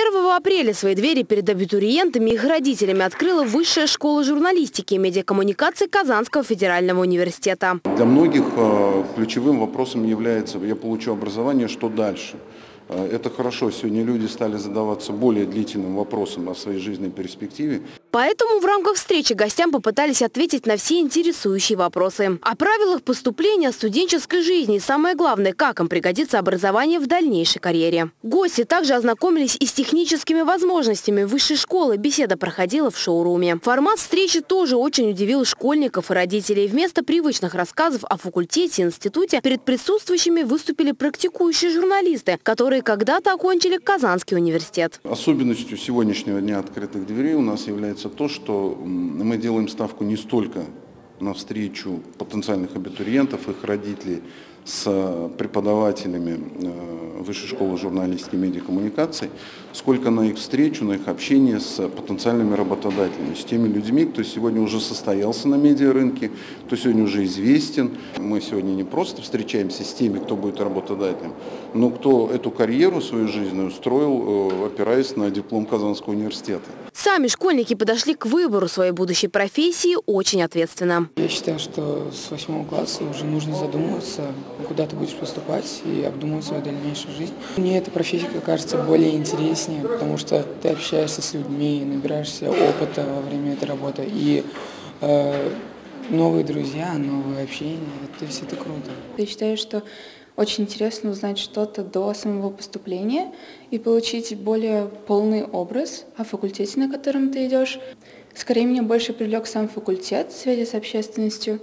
1 апреля свои двери перед абитуриентами и их родителями открыла Высшая школа журналистики и медиакоммуникации Казанского федерального университета. Для многих э, ключевым вопросом является «я получу образование, что дальше?». Э, это хорошо, сегодня люди стали задаваться более длительным вопросом о своей жизненной перспективе. Поэтому в рамках встречи гостям попытались ответить на все интересующие вопросы. О правилах поступления, студенческой жизни и самое главное, как им пригодится образование в дальнейшей карьере. Гости также ознакомились и с техническими возможностями высшей школы. Беседа проходила в шоуруме. Формат встречи тоже очень удивил школьников и родителей. Вместо привычных рассказов о факультете и институте перед присутствующими выступили практикующие журналисты, которые когда-то окончили Казанский университет. Особенностью сегодняшнего дня открытых дверей у нас является заключается то, что мы делаем ставку не столько на встречу потенциальных абитуриентов, их родителей с преподавателями э, Высшей школы журналистики и медиакоммуникаций, сколько на их встречу, на их общение с потенциальными работодателями, с теми людьми, кто сегодня уже состоялся на медиарынке, кто сегодня уже известен. Мы сегодня не просто встречаемся с теми, кто будет работодателем, но кто эту карьеру свою жизненную строил, э, опираясь на диплом Казанского университета. Сами школьники подошли к выбору своей будущей профессии очень ответственно. Я считаю, что с восьмого класса уже нужно задумываться, куда ты будешь поступать и обдумывать свою дальнейшую жизнь. Мне эта профессия кажется более интереснее, потому что ты общаешься с людьми, набираешься опыта во время этой работы и э, новые друзья, новые общения. То есть это круто. Я считаю, что очень интересно узнать что-то до самого поступления и получить более полный образ о факультете, на котором ты идешь. Скорее, меня больше привлек сам факультет в связи с общественностью,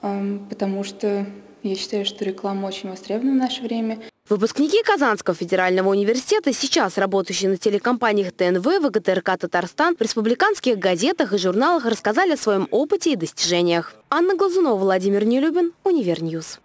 потому что я считаю, что реклама очень востребована в наше время. Выпускники Казанского федерального университета, сейчас работающие на телекомпаниях ТНВ, ВГТРК «Татарстан», в республиканских газетах и журналах рассказали о своем опыте и достижениях. Анна Глазунова, Владимир Нелюбин, Univer News.